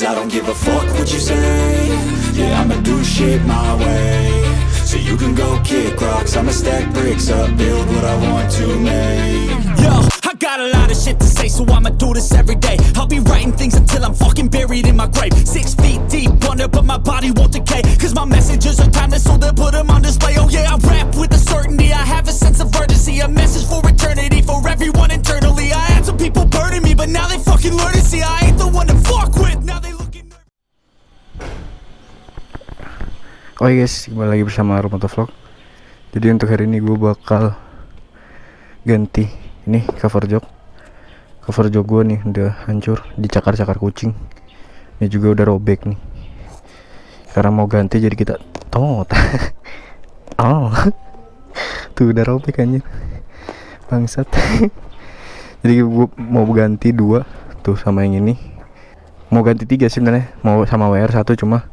Cause I don't give a fuck what you say Yeah, I'ma do shit my way So you can go kick rocks I'ma stack bricks up Build what I want to make Yo, I got a lot of shit to say, so I'ma do this every day. I'll be writing things until I'm fucking buried in my grave. Six feet deep under, but my body won't decay. Cause my messages are timeless, so they'll put them on display. Oh yeah, I rap with a certainty. I have a sense of urgency, a message for eternity, for everyone internally. I had some people burning me, but now they fucking learn to see I ain't the one to fuck with. Now they Oh iya guys, kembali lagi bersama Romoto Vlog. Jadi untuk hari ini gue bakal ganti ini cover jok. Cover jok gue nih udah hancur, dicakar-cakar kucing. Ini juga udah robek nih. Sekarang mau ganti jadi kita tot. Oh. Tuh udah robek anjir. Bangsat. Jadi gue mau ganti dua Tuh sama yang ini. Mau ganti tiga sebenarnya Mau sama WR satu cuma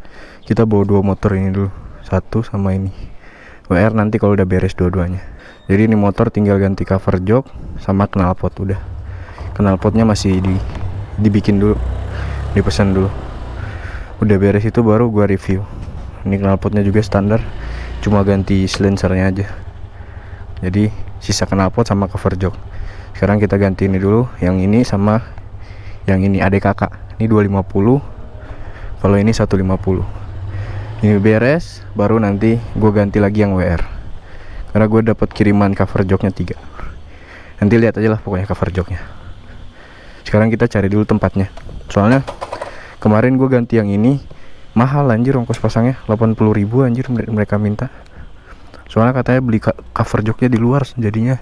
kita bawa dua motor ini dulu satu sama ini. WR nanti kalau udah beres dua-duanya. Jadi ini motor tinggal ganti cover jok sama knalpot udah. Knalpotnya masih di dibikin dulu dipesan dulu. Udah beres itu baru gua review. Ini knalpotnya juga standar cuma ganti silencernya aja. Jadi sisa knalpot sama cover jok. Sekarang kita ganti ini dulu yang ini sama yang ini adik kakak. Ini 250 kalau ini 150 ini beres baru nanti gue ganti lagi yang WR karena gue dapat kiriman cover joknya tiga. Nanti lihat aja lah pokoknya cover joknya. Sekarang kita cari dulu tempatnya. Soalnya kemarin gue ganti yang ini mahal anjir ongkos pasangnya. 80 ribu anjir mereka minta. Soalnya katanya beli cover joknya di luar jadinya.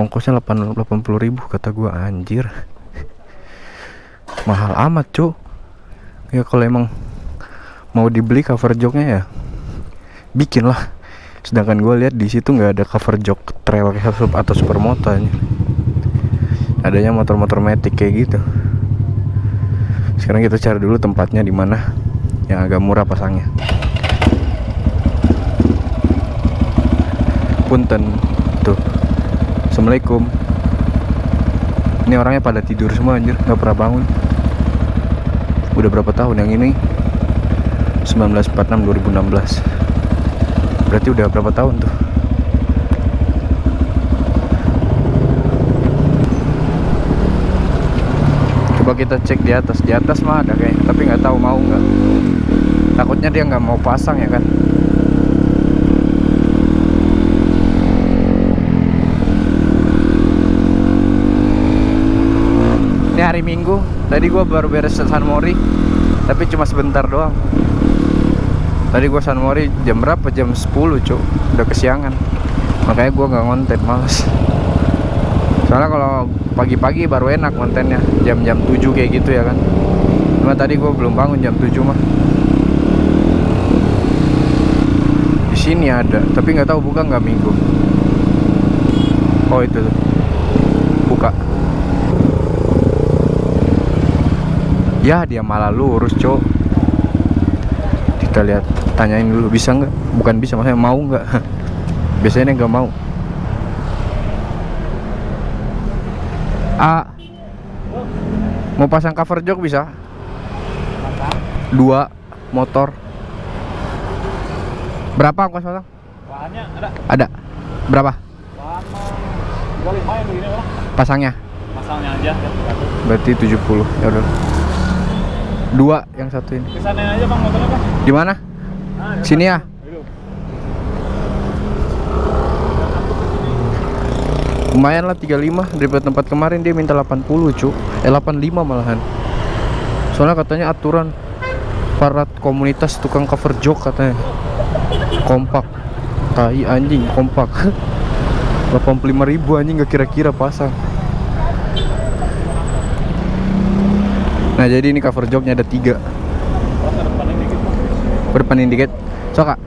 Ongkosnya 80 ribu kata gue anjir. Mahal amat cuk. Ya kalau emang mau dibeli cover joknya ya? Bikin lah. Sedangkan gue lihat di situ nggak ada cover jok trail atau supermoto adanya motor-motor metik kayak gitu. Sekarang kita cari dulu tempatnya di mana yang agak murah pasangnya. Punten. Tuh. Assalamualaikum. Ini orangnya pada tidur semua anjir. Nggak pernah bangun. Udah berapa tahun yang ini 1946 2016 berarti udah berapa tahun tuh? Coba kita cek di atas. Di atas mah ada kayak tapi nggak tahu mau nggak. Takutnya dia nggak mau pasang ya kan ini minggu. Tadi gua baru beres San Mori tapi cuma sebentar doang. Tadi gua San Mori jam berapa? Jam 10 cuk udah kesiangan. Makanya gua nggak ngonten males. Soalnya kalau pagi-pagi baru enak kontennya jam-jam 7 kayak gitu ya kan. Cuma tadi gua belum bangun jam 7 mah. Di sini ada tapi nggak tahu buka nggak minggu. Oh itu tuh. Buka ya dia malah lurus cok kita lihat tanyain dulu bisa nggak? Bukan bisa maksudnya mau nggak? Biasanya nggak mau. A. Mau pasang cover jok bisa? Dua. Motor. Berapa ongkos pasang? Bahannya ada. Ada berapa? Bahan mah 25 yang begini orang pasangnya masalnya aja. Berarti 70 ya udah dua yang satu ini. Ke sana aja bang motornya bang. Di mana? Nah, di sini ya. Lumayan lah 35 daripada tempat kemarin dia minta 80 cu eh 85 malahan. Soalnya katanya aturan para komunitas tukang cover jok katanya. Kompak. Tai anjing kompak. 85 ribu anjing gak kira-kira pasang nah jadi ini cover joknya ada tiga. Berdepanin dikit. So kak.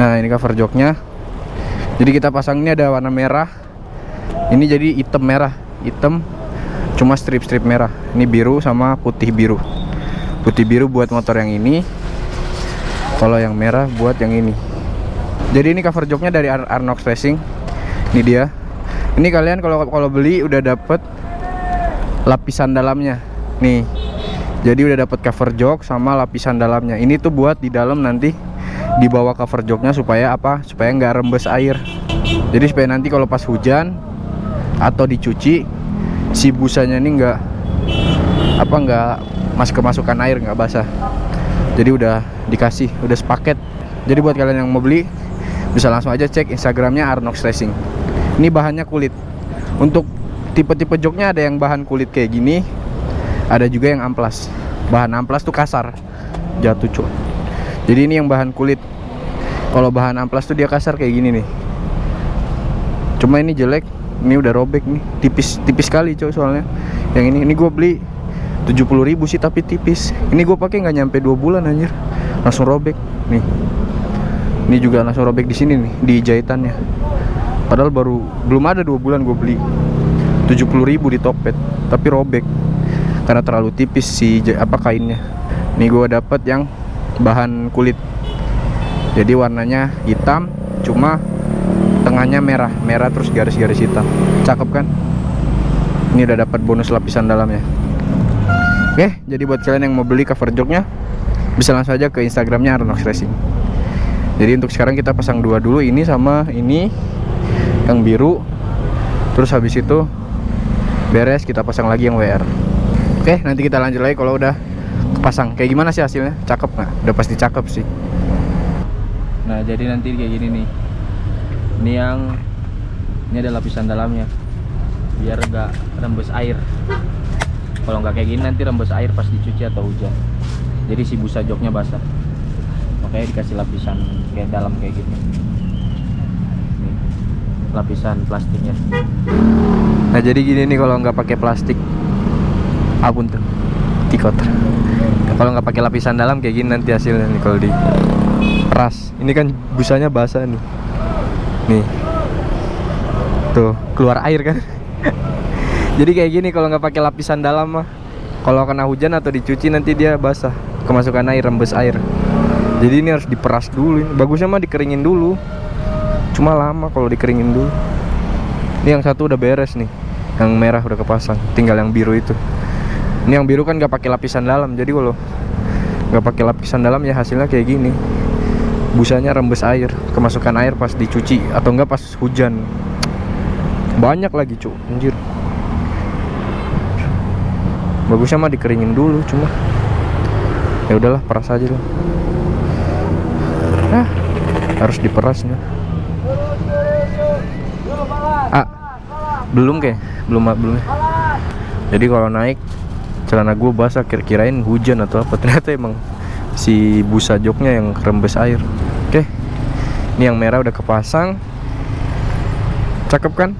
Nah ini cover joknya jadi kita pasang ini ada warna merah. Ini jadi hitam merah. Hitam cuma strip-strip merah. Ini biru sama putih biru. Putih biru buat motor yang ini. Kalau yang merah buat yang ini. Jadi ini cover joknya dari Ar Arnox Racing. Ini dia. Ini kalian kalau kalau beli udah dapet lapisan dalamnya. Nih jadi udah dapat cover jok sama lapisan dalamnya. Ini tuh buat di dalam nanti di bawah cover joknya supaya apa? Supaya nggak rembes air. Jadi supaya nanti kalau pas hujan atau dicuci si busanya ini nggak apa nggak masuk kemasukan air nggak basah. Jadi udah dikasih udah sepaket. Jadi buat kalian yang mau beli bisa langsung aja cek instagramnya Arnox Racing. Ini bahannya kulit. Untuk tipe-tipe joknya ada yang bahan kulit kayak gini ada juga yang amplas. Bahan amplas tuh kasar jatuh cuy jadi ini yang bahan kulit. Kalau bahan amplas tuh dia kasar kayak gini nih. Cuma ini jelek ini udah robek nih. Tipis tipis sekali coy soalnya. Yang ini ini gue beli 70.000 sih tapi tipis. Ini gue pakai nggak nyampe dua bulan anjir. Langsung robek nih. Ini juga langsung robek di sini nih di jahitannya. Padahal baru belum ada dua bulan gue beli 70.000 di Tokped tapi robek. Karena terlalu tipis si apa kainnya. Nih gue dapet yang bahan kulit. Jadi warnanya hitam cuma tengahnya merah. Merah terus garis-garis hitam. Cakep kan? Ini udah dapat bonus lapisan dalamnya. Oke jadi buat kalian yang mau beli cover joknya bisa langsung aja ke instagramnya Arnox Racing. Jadi untuk sekarang kita pasang dua dulu ini sama ini yang biru. Terus habis itu beres kita pasang lagi yang WR oke nanti kita lanjut lagi kalau udah pasang kayak gimana sih hasilnya? Cakep nggak? Udah pasti cakep sih. Nah jadi nanti kayak gini nih. Ini yang ini ada lapisan dalamnya. Biar nggak rembes air. Kalau nggak kayak gini nanti rembes air pas dicuci atau hujan. Jadi si busa joknya basah. Makanya dikasih lapisan kayak dalam kayak gini. Nih, lapisan plastiknya nah jadi gini nih kalau nggak pakai plastik abun tuh? Tikoter kalau nggak pakai lapisan dalam kayak gini nanti hasilnya nih kalau di peras ini kan busanya basah nih. Nih. Tuh keluar air kan? Jadi kayak gini kalau nggak pakai lapisan dalam mah kalau kena hujan atau dicuci nanti dia basah. Kemasukan air rembes air. Jadi ini harus diperas dulu bagusnya mah dikeringin dulu. Cuma lama kalau dikeringin dulu. Ini yang satu udah beres nih yang merah udah kepasang tinggal yang biru itu. Ini yang biru kan nggak pakai lapisan dalam jadi kalau nggak pakai lapisan dalam ya hasilnya kayak gini. Busanya rembes air kemasukan air pas dicuci atau enggak pas hujan. Banyak lagi cu anjir. Bagusnya mah dikeringin dulu cuma ya udahlah peras aja lah. Ah, harus diperas nih belum kayak belum belum. Jadi kalau naik celana gue basah kira-kirain hujan atau apa. Ternyata emang si busa joknya yang rembes air. Oke. Ini yang merah udah kepasang. Cakep kan?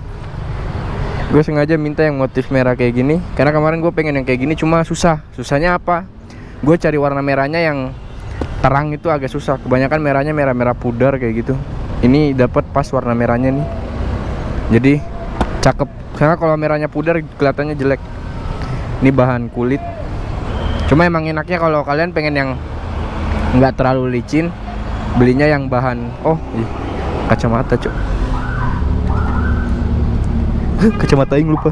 Gue sengaja minta yang motif merah kayak gini. Karena kemarin gue pengen yang kayak gini cuma susah. Susahnya apa? Gue cari warna merahnya yang terang itu agak susah. Kebanyakan merahnya merah-merah pudar kayak gitu. Ini dapat pas warna merahnya nih. Jadi cakep. Karena kalau merahnya pudar kelihatannya jelek. Ini bahan kulit. Cuma emang enaknya kalau kalian pengen yang nggak terlalu licin belinya yang bahan oh ih, kacamata cok kacamata yang lupa.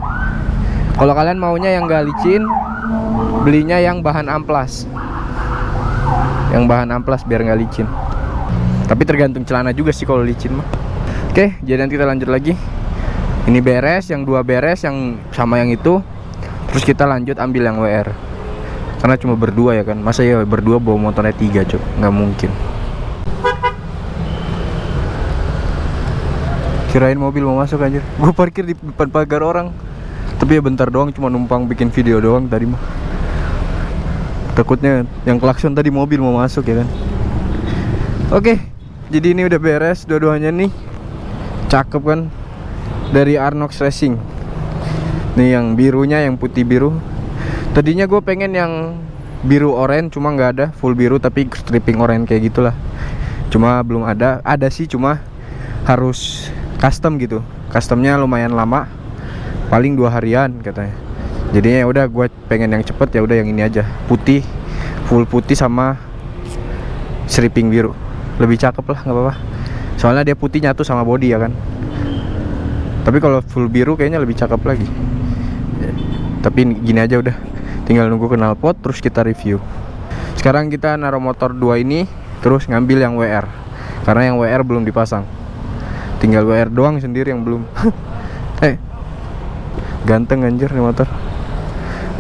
Kalau kalian maunya yang nggak licin belinya yang bahan amplas. Yang bahan amplas biar nggak licin. Tapi tergantung celana juga sih kalau licin mah. Oke jadi nanti kita lanjut lagi ini beres yang dua beres yang sama yang itu. Terus kita lanjut ambil yang WR karena cuma berdua ya kan. Masa ya berdua bawa motornya tiga cok nggak mungkin. Kirain mobil mau masuk anjir. Gue parkir di depan pagar orang. Tapi ya bentar doang cuma numpang bikin video doang tadi mah. Takutnya yang klakson tadi mobil mau masuk ya kan? Oke jadi ini udah beres dua-duanya nih. Cakep kan dari Arnox Racing. Nih yang birunya yang putih biru. Tadinya gue pengen yang biru oranye cuma nggak ada full biru tapi stripping oranye kayak gitulah. Cuma belum ada ada sih cuma harus custom gitu. Customnya lumayan lama paling dua harian katanya. Jadinya ya udah gue pengen yang cepet ya udah yang ini aja. Putih full putih sama stripping biru. Lebih cakep lah nggak apa-apa. Soalnya dia putih nyatu sama body ya kan tapi kalau full biru kayaknya lebih cakep lagi. Tapi gini aja udah. Tinggal nunggu knalpot terus kita review. Sekarang kita naruh motor 2 ini terus ngambil yang WR karena yang WR belum dipasang. Tinggal WR doang sendiri yang belum. Eh ganteng anjir nih motor.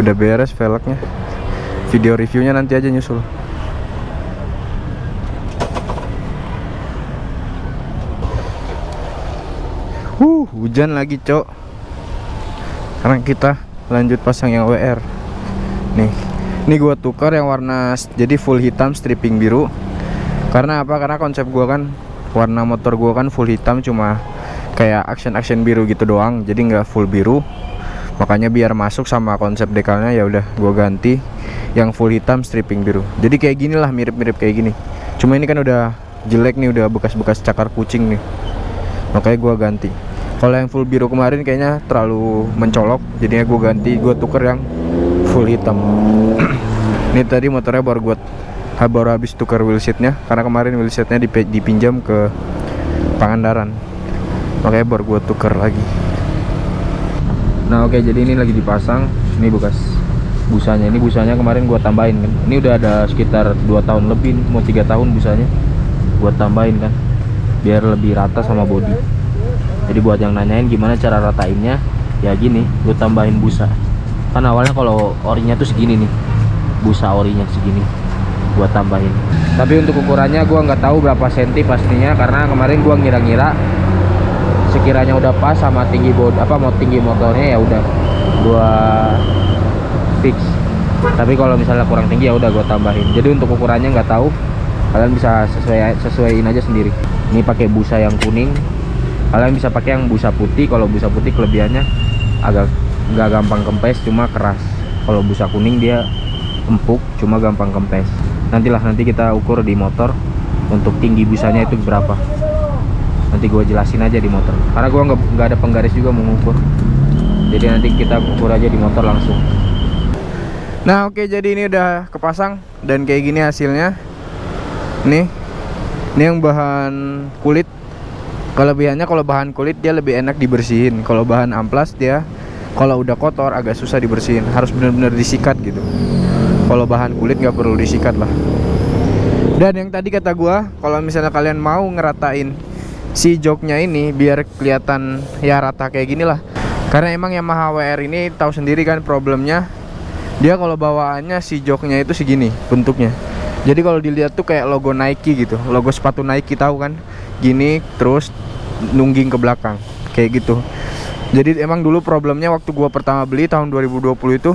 Udah beres velgnya. Video reviewnya nanti aja nyusul hujan lagi, Cok. Sekarang kita lanjut pasang yang WR. Nih. Ini gua tukar yang warna jadi full hitam stripping biru. Karena apa? Karena konsep gua kan warna motor gua kan full hitam cuma kayak action-action biru gitu doang. Jadi nggak full biru. Makanya biar masuk sama konsep dekalnya ya udah gua ganti yang full hitam stripping biru. Jadi kayak gini lah mirip-mirip kayak gini. Cuma ini kan udah jelek nih, udah bekas-bekas cakar kucing nih makanya gua ganti kalau yang full biru kemarin kayaknya terlalu mencolok. Jadinya gua ganti gua tuker yang full hitam. Ini tadi motornya baru ha- baru habis tukar wheelsetnya karena kemarin wheelsetnya dipe- dipinjam ke Pangandaran. Makanya baru gua tuker lagi. Nah oke jadi ini lagi dipasang. Ini bekas busanya. Ini busanya kemarin gua tambahin kan. Ini udah ada sekitar 2 tahun lebih mau tiga tahun busanya. Gua tambahin kan. Biar lebih rata sama body jadi buat yang nanyain gimana cara ratainnya ya gini gue tambahin busa. Kan awalnya kalau orinya tuh segini nih busa orinya segini gua tambahin. Tapi untuk ukurannya gua nggak tahu berapa senti pastinya karena kemarin gua ngira-ngira sekiranya udah pas sama tinggi bod apa mau tinggi motornya ya udah gua fix. Tapi kalau misalnya kurang tinggi ya udah gua tambahin. Jadi untuk ukurannya nggak tahu kalian bisa sesuai sesuaiin aja sendiri. Ini pakai busa yang kuning kalian bisa pakai yang busa putih kalau busa putih kelebihannya agak nggak gampang kempes cuma keras. Kalau busa kuning dia empuk cuma gampang kempes. Nantilah nanti kita ukur di motor untuk tinggi busanya itu berapa. Nanti gue jelasin aja di motor. Karena gue nggak ada penggaris juga mau ngukur. Jadi nanti kita ukur aja di motor langsung. Nah oke jadi ini udah kepasang dan kayak gini hasilnya. Nih ini yang bahan kulit kelebihannya kalau bahan kulit dia lebih enak dibersihin. Kalau bahan amplas dia kalau udah kotor agak susah dibersihin. Harus benar-benar disikat gitu. Kalau bahan kulit nggak perlu disikat lah. Dan yang tadi kata gua kalau misalnya kalian mau ngeratain si joknya ini biar kelihatan ya rata kayak gini lah. Karena emang Yamaha WR ini tahu sendiri kan problemnya. Dia kalau bawaannya si joknya itu segini bentuknya jadi kalau dilihat tuh kayak logo Nike gitu logo sepatu Nike tahu kan? Gini terus nungging ke belakang kayak gitu. Jadi emang dulu problemnya waktu gua pertama beli tahun 2020 itu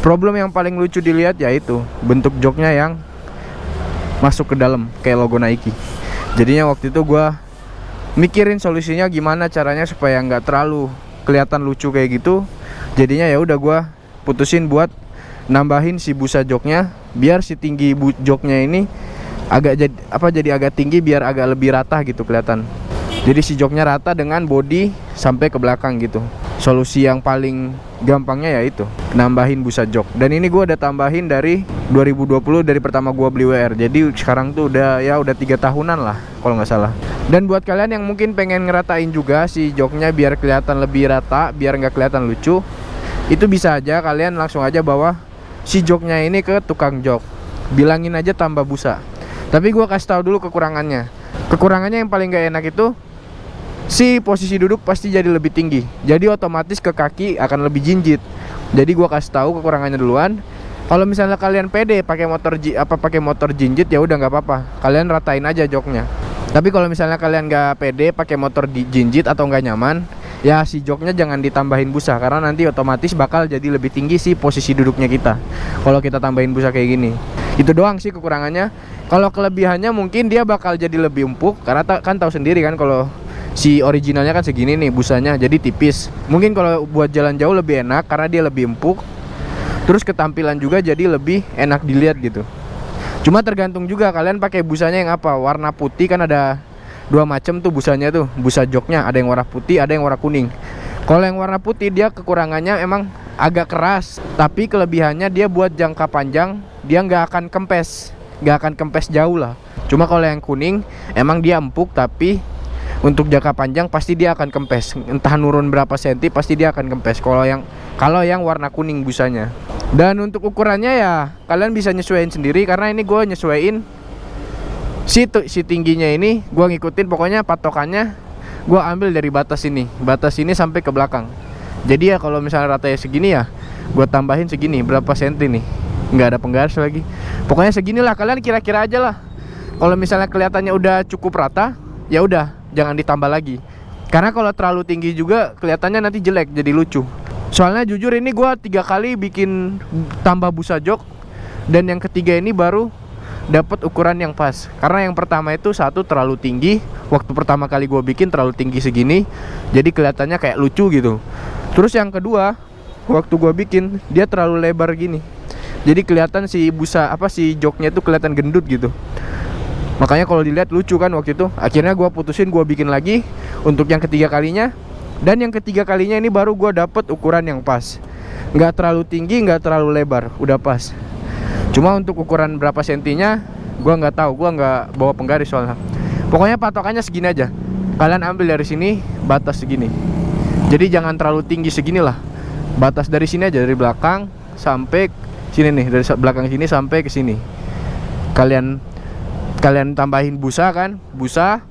problem yang paling lucu dilihat yaitu bentuk joknya yang masuk ke dalam kayak logo Nike. Jadinya waktu itu gua mikirin solusinya gimana caranya supaya nggak terlalu kelihatan lucu kayak gitu. Jadinya ya udah gua putusin buat nambahin si busa joknya biar si tinggi joknya ini agak jadi apa jadi agak tinggi biar agak lebih rata gitu kelihatan. Jadi si joknya rata dengan body sampai ke belakang gitu. Solusi yang paling gampangnya yaitu nambahin busa jok. Dan ini gua udah tambahin dari 2020 dari pertama gua beli WR jadi sekarang tuh udah ya udah tiga tahunan lah kalau nggak salah. Dan buat kalian yang mungkin pengen ngeratain juga si joknya biar kelihatan lebih rata biar nggak kelihatan lucu itu bisa aja kalian langsung aja bawa si joknya ini ke tukang jok. Bilangin aja tambah busa. Tapi gua kasih tahu dulu kekurangannya. Kekurangannya yang paling gak enak itu si posisi duduk pasti jadi lebih tinggi. Jadi otomatis ke kaki akan lebih jinjit. Jadi gua kasih tahu kekurangannya duluan. Kalau misalnya kalian pede pakai motor apa pakai motor jinjit ya udah nggak apa-apa. Kalian ratain aja joknya. Tapi kalau misalnya kalian nggak pede pakai motor di jinjit atau nggak nyaman ya si joknya jangan ditambahin busa karena nanti otomatis bakal jadi lebih tinggi sih posisi duduknya kita. Kalau kita tambahin busa kayak gini. Itu doang sih kekurangannya. Kalau kelebihannya mungkin dia bakal jadi lebih empuk karena ta- kan tahu sendiri kan kalau si originalnya kan segini nih busanya jadi tipis. Mungkin kalau buat jalan jauh lebih enak karena dia lebih empuk. Terus ketampilan juga jadi lebih enak dilihat gitu. Cuma tergantung juga kalian pakai busanya yang apa. Warna putih kan ada dua macam tuh busanya tuh busa joknya ada yang warna putih ada yang warna kuning. Kalau yang warna putih dia kekurangannya emang agak keras tapi kelebihannya dia buat jangka panjang dia nggak akan kempes nggak akan kempes jauh lah. Cuma kalau yang kuning emang dia empuk tapi untuk jangka panjang pasti dia akan kempes. Entah nurun berapa senti pasti dia akan kempes. Kalau yang kalau yang warna kuning busanya. Dan untuk ukurannya ya kalian bisa nyesuaiin sendiri karena ini gue nyesuaiin si si tingginya ini gue ngikutin pokoknya patokannya gue ambil dari batas ini. Batas ini sampai ke belakang. Jadi ya kalau misalnya ratanya segini ya gue tambahin segini berapa senti nih? Nggak ada penggaris lagi. Pokoknya seginilah kalian kira-kira aja lah. Kalau misalnya kelihatannya udah cukup rata ya udah jangan ditambah lagi. Karena kalau terlalu tinggi juga kelihatannya nanti jelek jadi lucu. Soalnya jujur ini gua tiga kali bikin tambah busa jok dan yang ketiga ini baru dapat ukuran yang pas. Karena yang pertama itu satu terlalu tinggi. Waktu pertama kali gua bikin terlalu tinggi segini jadi kelihatannya kayak lucu gitu. Terus yang kedua waktu gua bikin dia terlalu lebar gini. Jadi kelihatan si busa apa si joknya itu kelihatan gendut gitu. Makanya kalau dilihat lucu kan waktu itu. Akhirnya gua putusin gua bikin lagi untuk yang ketiga kalinya. Dan yang ketiga kalinya ini baru gua dapet ukuran yang pas. Nggak terlalu tinggi nggak terlalu lebar. Udah pas cuma untuk ukuran berapa sentinya gua nggak tahu. Gua nggak bawa penggaris soalnya. Pokoknya patokannya segini aja. Kalian ambil dari sini batas segini. Jadi jangan terlalu tinggi segini lah batas dari sini aja dari belakang sampai sini nih. Dari belakang sini sampai ke sini. Kalian kalian tambahin busa kan? Busa.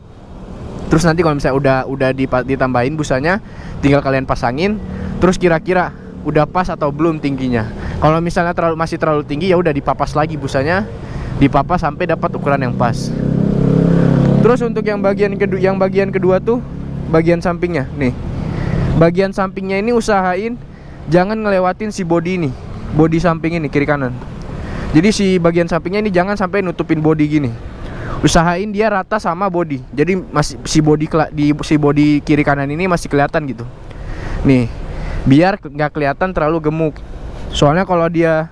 Terus nanti kalau misalnya udah udah ditambahin busanya tinggal kalian pasangin. Terus kira-kira udah pas atau belum tingginya kalau misalnya terlalu masih terlalu tinggi ya udah dipapas lagi busanya. Dipapas sampai dapat ukuran yang pas. Terus untuk yang bagian kedua yang bagian kedua tuh bagian sampingnya. Nih. Bagian sampingnya ini usahain jangan ngelewatin si body ini. Body samping ini kiri kanan. Jadi si bagian sampingnya ini jangan sampai nutupin body gini. Usahain dia rata sama body. Jadi masih si body di si body kiri kanan ini masih kelihatan gitu. Nih. Biar nggak kelihatan terlalu gemuk soalnya kalau dia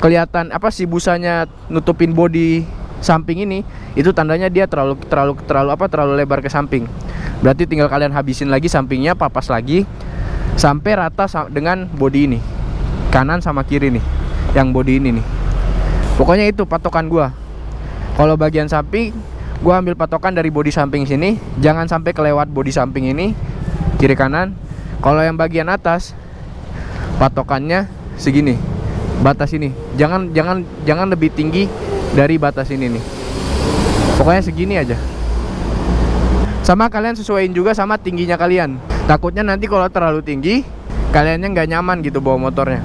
kelihatan apa si busanya nutupin body samping ini itu tandanya dia terlalu terlalu terlalu apa terlalu lebar ke samping. Berarti tinggal kalian habisin lagi sampingnya papas lagi sampai rata dengan body ini. Kanan sama kiri nih yang body ini nih. Pokoknya itu patokan gua. Kalau bagian samping gua ambil patokan dari body samping sini jangan sampai kelewat body samping ini kiri kanan. Kalau yang bagian atas patokannya segini. Batas ini. Jangan jangan jangan lebih tinggi dari batas ini nih. Pokoknya segini aja. Sama kalian sesuaiin juga sama tingginya kalian. Takutnya nanti kalau terlalu tinggi kaliannya nggak nyaman gitu bawa motornya.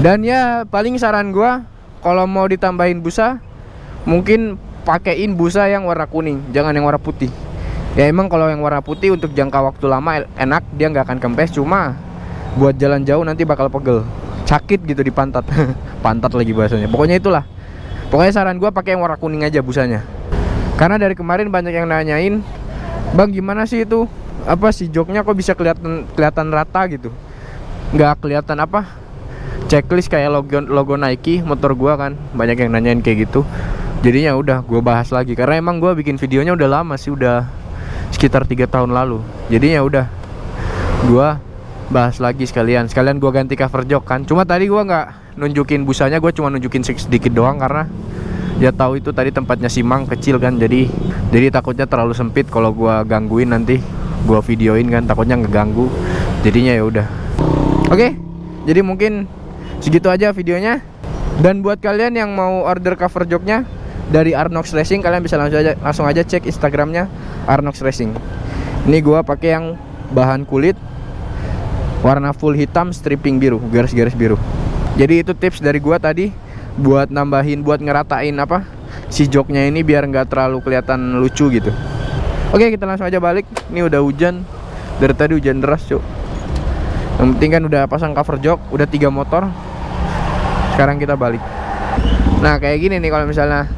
Dan ya paling saran gua kalau mau ditambahin busa mungkin pakein busa yang warna kuning jangan yang warna putih. Ya emang kalau yang warna putih untuk jangka waktu lama enak dia nggak akan kempes. Cuma buat jalan jauh nanti bakal pegel sakit gitu di pantat. Pantat lagi bahasanya. Pokoknya itulah. Pokoknya saran gua pakai yang warna kuning aja busanya. Karena dari kemarin banyak yang nanyain bang gimana sih itu? Apa sih joknya kok bisa kelihatan kelihatan rata gitu? Nggak kelihatan apa? Checklist kayak logo logo Nike motor gua kan. Banyak yang nanyain kayak gitu. Jadinya udah gua bahas lagi. Karena emang gua bikin videonya udah lama sih udah sekitar tiga tahun lalu. Jadinya udah gua bahas lagi sekalian. Sekalian gua ganti cover jok kan. Cuma tadi gua nggak nunjukin busanya gua cuma nunjukin sedikit doang karena ya tahu itu tadi tempatnya simang kecil kan. Jadi jadi takutnya terlalu sempit kalau gua gangguin nanti gua videoin kan. Takutnya ngeganggu. Jadinya ya udah. Oke jadi mungkin segitu aja videonya. Dan buat kalian yang mau order cover joknya dari Arnox Racing kalian bisa langsung aja langsung aja cek Instagramnya Arnox Racing. Ini gua pakai yang bahan kulit warna full hitam stripping biru garis-garis biru. Jadi itu tips dari gua tadi buat nambahin buat ngeratain apa si joknya ini biar nggak terlalu kelihatan lucu gitu. Oke kita langsung aja balik. Ini udah hujan. Dari tadi hujan deras cuk. Yang penting kan udah pasang cover jok udah tiga motor. Sekarang kita balik. Nah kayak gini nih kalau misalnya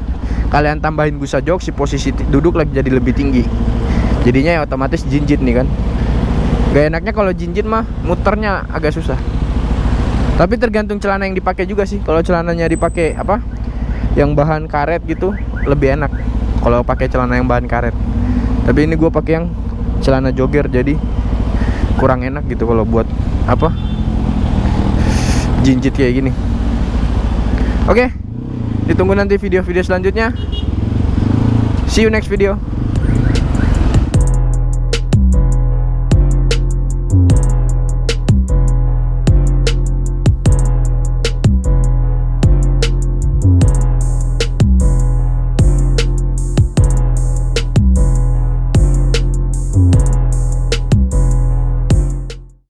kalian tambahin busa jok si posisi duduk lagi jadi lebih tinggi. Jadinya ya otomatis jinjit nih kan gak enaknya kalau jinjit mah muternya agak susah. Tapi tergantung celana yang dipakai juga sih. Kalau celananya dipakai apa? Yang bahan karet gitu lebih enak. Kalau pakai celana yang bahan karet. Tapi ini gue pakai yang celana jogger jadi kurang enak gitu kalau buat apa? Jinjit kayak gini. Oke ditunggu nanti video-video selanjutnya. See you next video